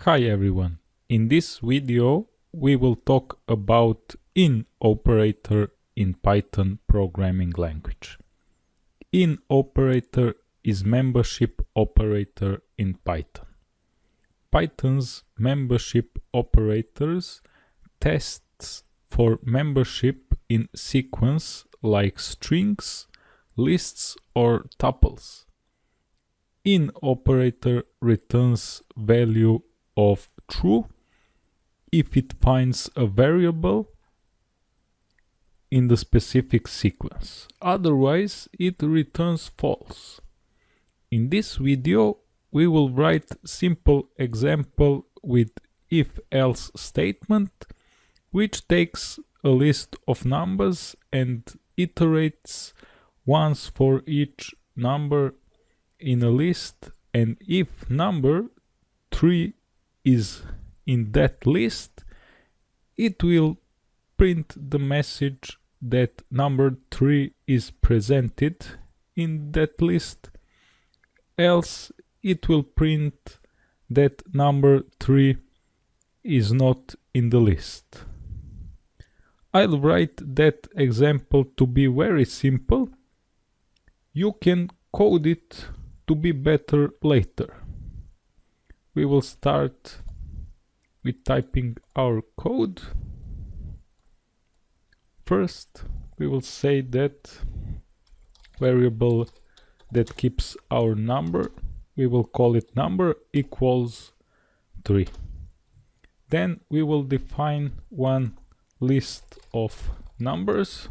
Hi everyone. In this video we will talk about in operator in Python programming language. In operator is membership operator in Python. Python's membership operators tests for membership in sequence like strings, lists or tuples. In operator returns value of true if it finds a variable in the specific sequence. Otherwise, it returns false. In this video, we will write simple example with if-else statement, which takes a list of numbers and iterates once for each number in a list and if number 3 is in that list, it will print the message that number 3 is presented in that list, else it will print that number 3 is not in the list. I'll write that example to be very simple. You can code it to be better later we will start with typing our code. First, we will say that variable that keeps our number, we will call it number equals 3. Then we will define one list of numbers.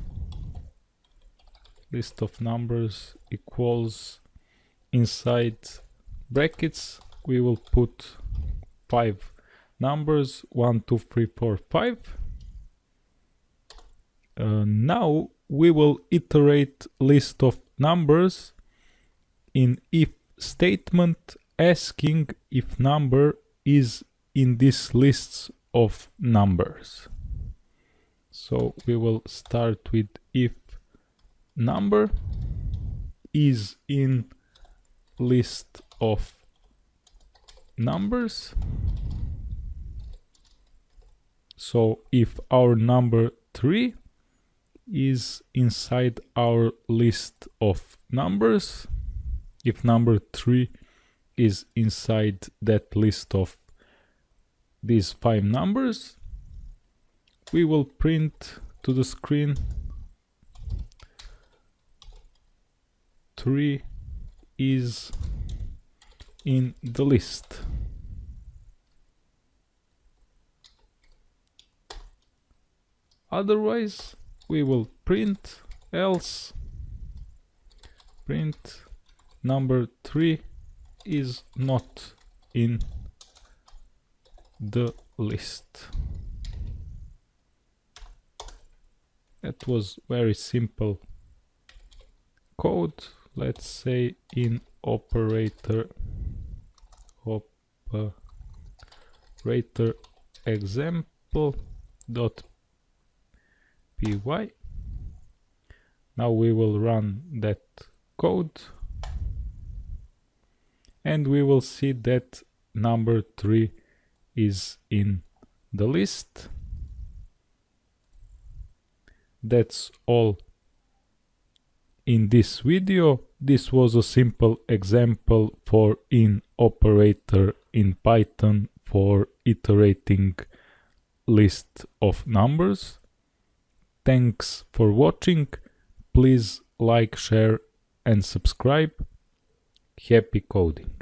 List of numbers equals inside brackets we will put five numbers one two three four five uh, now we will iterate list of numbers in if statement asking if number is in this lists of numbers so we will start with if number is in list of numbers. So if our number 3 is inside our list of numbers, if number 3 is inside that list of these five numbers, we will print to the screen 3 is in the list. Otherwise, we will print else print number 3 is not in the list. That was very simple code. Let's say in operator operator example dot py now we will run that code. And we will see that number 3 is in the list. That's all in this video. This was a simple example for in operator in Python for iterating list of numbers. Thanks for watching. Please like, share and subscribe. Happy coding!